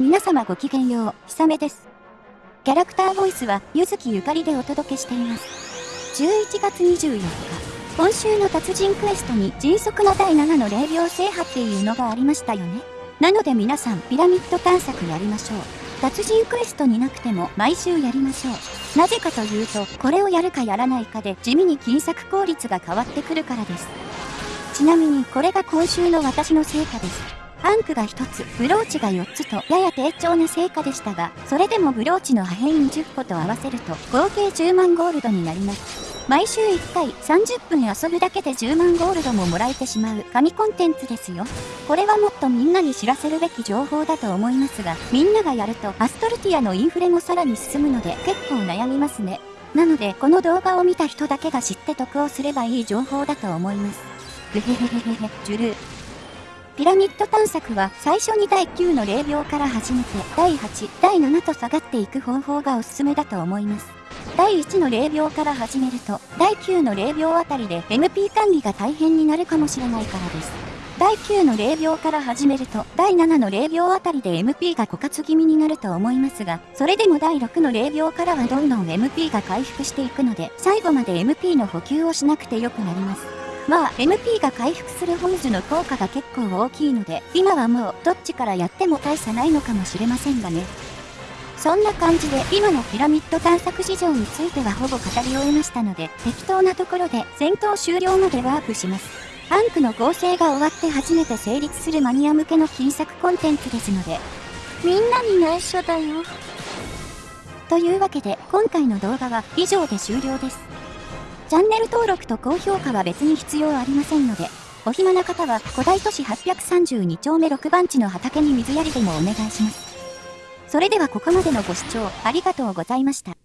皆様ごきげんよう、ひさめです。キャラクターボイスは、ゆずきゆかりでお届けしています。11月24日、今週の達人クエストに迅速な第7の0秒制覇っていうのがありましたよね。なので皆さん、ピラミッド探索やりましょう。達人クエストになくても毎週やりましょう。なぜかというと、これをやるかやらないかで地味に金策効率が変わってくるからです。ちなみにこれが今週の私の成果です。アンクが1つ、ブローチが4つとやや低調な成果でしたが、それでもブローチの破片20個と合わせると合計10万ゴールドになります。毎週1回30分遊ぶだけで10万ゴールドももらえてしまう神コンテンツですよ。これはもっとみんなに知らせるべき情報だと思いますが、みんながやるとアストルティアのインフレもさらに進むので結構悩みますね。なので、この動画を見た人だけが知って得をすればいい情報だと思います。ぐへへへへへ、ジュルー。ピラミッド探索は最初に第9の0秒から始めて第8、第7と下がっていく方法がおすすめだと思います。第1の0秒から始めると第9の0秒あたりで MP 管理が大変になるかもしれないからです。第9の0秒から始めると第7の0秒あたりで MP が枯渇気味になると思いますが、それでも第6の0秒からはどんどん MP が回復していくので、最後まで MP の補給をしなくてよくなります。まあ MP が回復する本図の効果が結構大きいので、今はもうどっちからやっても大差ないのかもしれませんがね。そんな感じで今のピラミッド探索事情についてはほぼ語り終えましたので、適当なところで戦闘終了までワープします。アンクの合成が終わって初めて成立するマニア向けの金作コンテンツですので、みんなに内緒だよ。というわけで今回の動画は以上で終了です。チャンネル登録と高評価は別に必要ありませんので、お暇な方は古代都市832丁目6番地の畑に水やりでもお願いします。それではここまでのご視聴ありがとうございました。